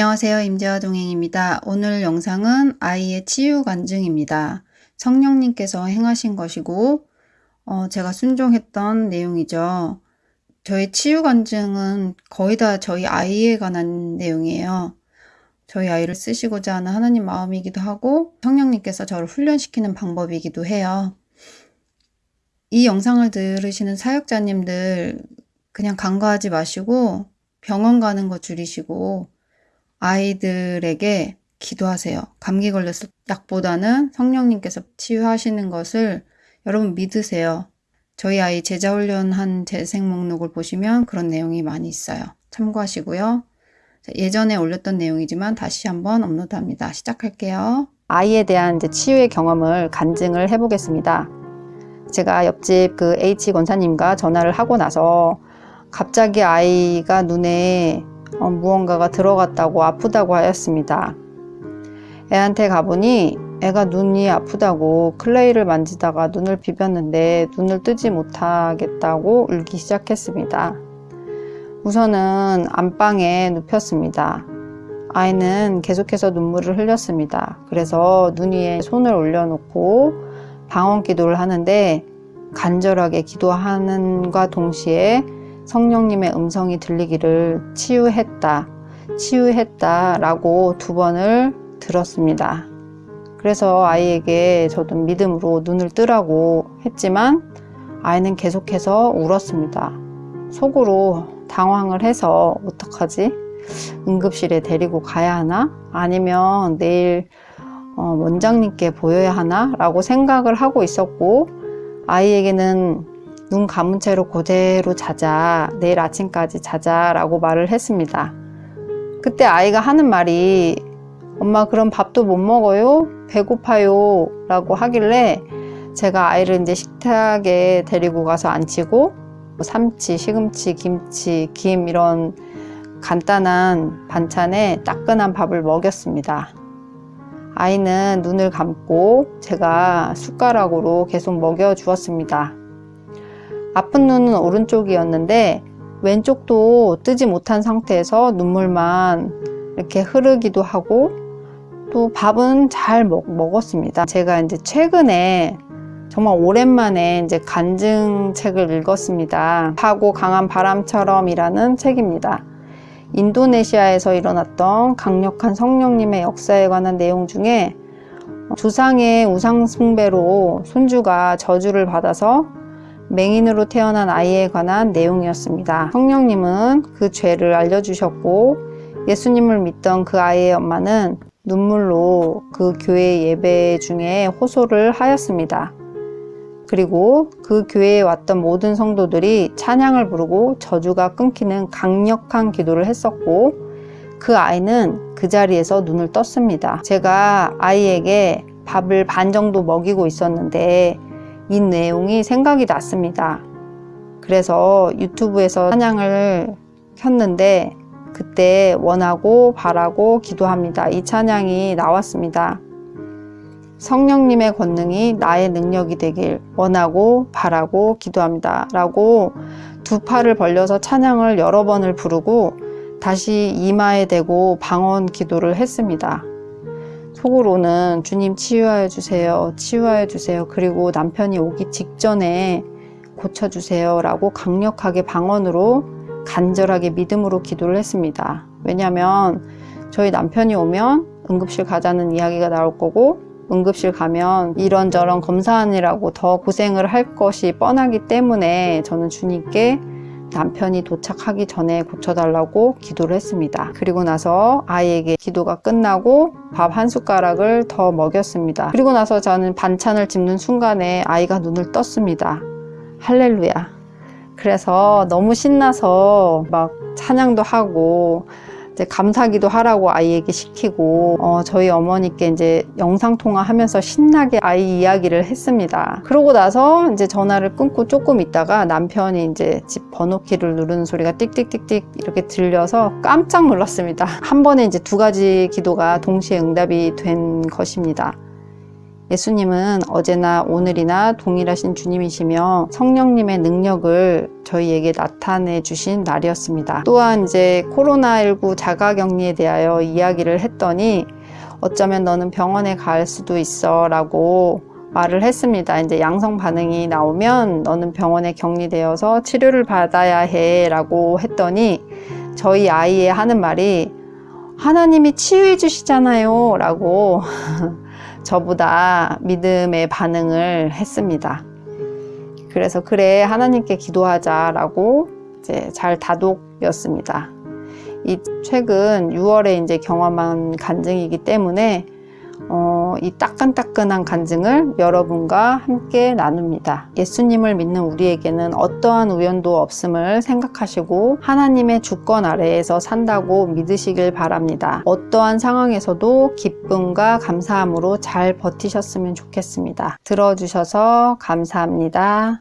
안녕하세요. 임재화 동행입니다. 오늘 영상은 아이의 치유 간증입니다. 성령님께서 행하신 것이고 어, 제가 순종했던 내용이죠. 저의 치유 간증은 거의 다 저희 아이에 관한 내용이에요. 저희 아이를 쓰시고자 하는 하나님 마음이기도 하고 성령님께서 저를 훈련시키는 방법이기도 해요. 이 영상을 들으시는 사역자님들 그냥 간과하지 마시고 병원 가는 거 줄이시고 아이들에게 기도하세요. 감기 걸렸을 약보다는 성령님께서 치유하시는 것을 여러분 믿으세요. 저희 아이 제자훈련한 재생 목록을 보시면 그런 내용이 많이 있어요. 참고하시고요. 예전에 올렸던 내용이지만 다시 한번 업로드합니다. 시작할게요. 아이에 대한 이제 치유의 경험을 간증을 해보겠습니다. 제가 옆집 그 H 권사님과 전화를 하고 나서 갑자기 아이가 눈에 어, 무언가가 들어갔다고 아프다고 하였습니다. 애한테 가보니 애가 눈이 아프다고 클레이를 만지다가 눈을 비볐는데 눈을 뜨지 못하겠다고 울기 시작했습니다. 우선은 안방에 눕혔습니다. 아이는 계속해서 눈물을 흘렸습니다. 그래서 눈 위에 손을 올려놓고 방언 기도를 하는데 간절하게 기도하는과 동시에 성령님의 음성이 들리기를 치유했다, 치유했다 라고 두 번을 들었습니다. 그래서 아이에게 저도 믿음으로 눈을 뜨라고 했지만 아이는 계속해서 울었습니다. 속으로 당황을 해서 어떡하지? 응급실에 데리고 가야 하나? 아니면 내일 어, 원장님께 보여야 하나? 라고 생각을 하고 있었고 아이에게는 눈 감은 채로 그대로 자자 내일 아침까지 자자 라고 말을 했습니다. 그때 아이가 하는 말이 엄마 그럼 밥도 못 먹어요? 배고파요? 라고 하길래 제가 아이를 이제 식탁에 데리고 가서 앉히고 뭐 삼치, 시금치, 김치, 김 이런 간단한 반찬에 따끈한 밥을 먹였습니다. 아이는 눈을 감고 제가 숟가락으로 계속 먹여 주었습니다 아픈 눈은 오른쪽이었는데 왼쪽도 뜨지 못한 상태에서 눈물만 이렇게 흐르기도 하고 또 밥은 잘 먹, 먹었습니다. 제가 이제 최근에 정말 오랜만에 이제 간증 책을 읽었습니다. 하고 강한 바람처럼 이라는 책입니다. 인도네시아에서 일어났던 강력한 성령님의 역사에 관한 내용 중에 조상의 우상숭배로 손주가 저주를 받아서 맹인으로 태어난 아이에 관한 내용이었습니다. 성령님은 그 죄를 알려주셨고 예수님을 믿던 그 아이의 엄마는 눈물로 그 교회 예배 중에 호소를 하였습니다. 그리고 그 교회에 왔던 모든 성도들이 찬양을 부르고 저주가 끊기는 강력한 기도를 했었고 그 아이는 그 자리에서 눈을 떴습니다. 제가 아이에게 밥을 반 정도 먹이고 있었는데 이 내용이 생각이 났습니다. 그래서 유튜브에서 찬양을 켰는데 그때 원하고 바라고 기도합니다. 이 찬양이 나왔습니다. 성령님의 권능이 나의 능력이 되길 원하고 바라고 기도합니다. 라고 두 팔을 벌려서 찬양을 여러 번을 부르고 다시 이마에 대고 방언 기도를 했습니다. 속으로는 주님 치유하여 주세요 치유하여 주세요. 그리고 남편이 오기 직전에 고쳐주세요 라고 강력하게 방언으로 간절하게 믿음으로 기도를 했습니다. 왜냐하면 저희 남편이 오면 응급실 가자는 이야기가 나올 거고 응급실 가면 이런저런 검사하느라고 더 고생을 할 것이 뻔하기 때문에 저는 주님께 남편이 도착하기 전에 고쳐달라고 기도를 했습니다. 그리고 나서 아이에게 기도가 끝나고 밥 한 숟가락을 더 먹였습니다. 그리고 나서 저는 반찬을 집는 순간에 아이가 눈을 떴습니다. 할렐루야. 그래서 너무 신나서 막 찬양도 하고 이제 감사기도 하라고 아이에게 시키고 어, 저희 어머니께 이제 영상통화 하면서 신나게 아이 이야기를 했습니다. 그러고 나서 이제 전화를 끊고 조금 있다가 남편이 이제 집 번호키를 누르는 소리가 띡띡띡띡 이렇게 들려서 깜짝 놀랐습니다. 한 번에 이제 두 가지 기도가 동시에 응답이 된 것입니다. 예수님은 어제나 오늘이나 동일하신 주님이시며 성령님의 능력을 저희에게 나타내 주신 날이었습니다. 또한 이제 코로나19 자가격리에 대하여 이야기를 했더니 어쩌면 너는 병원에 갈 수도 있어 라고 말을 했습니다. 이제 양성 반응이 나오면 너는 병원에 격리되어서 치료를 받아야 해 라고 했더니 저희 아이의 하는 말이 하나님이 치유해 주시잖아요 라고 저보다 믿음의 반응을 했습니다. 그래서 그래 하나님께 기도하자라고 이제 잘 다독였습니다. 이 최근 6월에 이제 경험한 간증이기 때문에 어, 이 따끈따끈한 간증을 여러분과 함께 나눕니다. 예수님을 믿는 우리에게는 어떠한 우연도 없음을 생각하시고 하나님의 주권 아래에서 산다고 믿으시길 바랍니다. 어떠한 상황에서도 기쁨과 감사함으로 잘 버티셨으면 좋겠습니다. 들어주셔서 감사합니다.